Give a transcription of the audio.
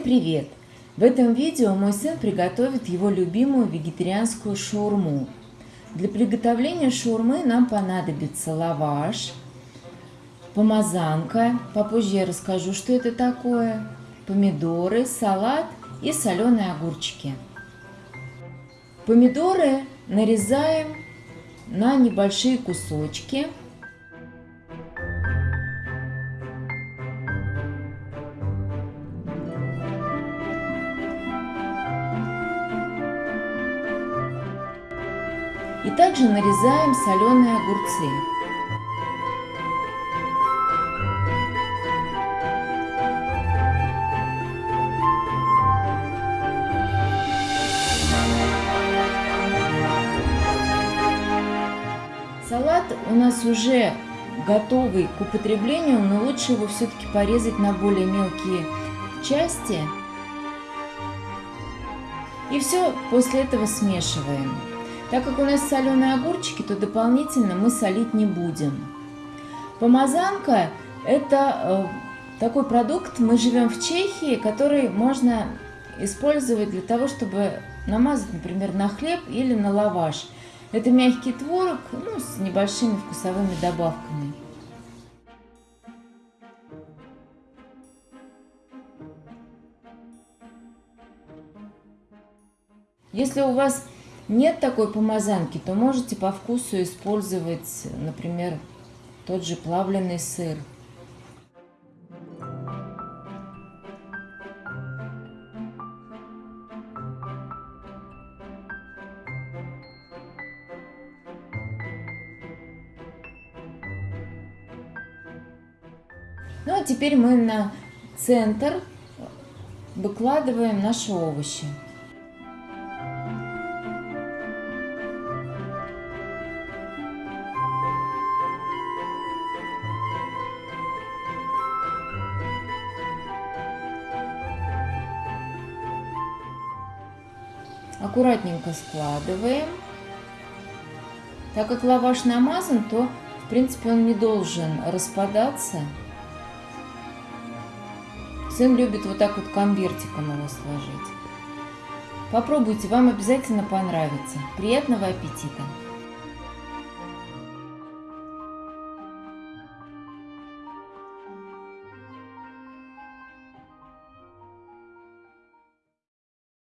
привет! В этом видео мой сын приготовит его любимую вегетарианскую шаурму. Для приготовления шаурмы нам понадобится лаваш, помазанка, попозже я расскажу, что это такое, помидоры, салат и соленые огурчики. Помидоры нарезаем на небольшие кусочки – И также нарезаем соленые огурцы. Салат у нас уже готовый к употреблению, но лучше его все-таки порезать на более мелкие части. И все после этого смешиваем. Так как у нас соленые огурчики, то дополнительно мы солить не будем. Помазанка – это э, такой продукт, мы живем в Чехии, который можно использовать для того, чтобы намазать, например, на хлеб или на лаваш. Это мягкий творог ну, с небольшими вкусовыми добавками. Если у вас нет такой помазанки, то можете по вкусу использовать, например, тот же плавленый сыр. Ну а теперь мы на центр выкладываем наши овощи. Аккуратненько складываем. Так как лаваш намазан, то в принципе он не должен распадаться. Сын любит вот так вот конвертиком его сложить. Попробуйте, вам обязательно понравится. Приятного аппетита!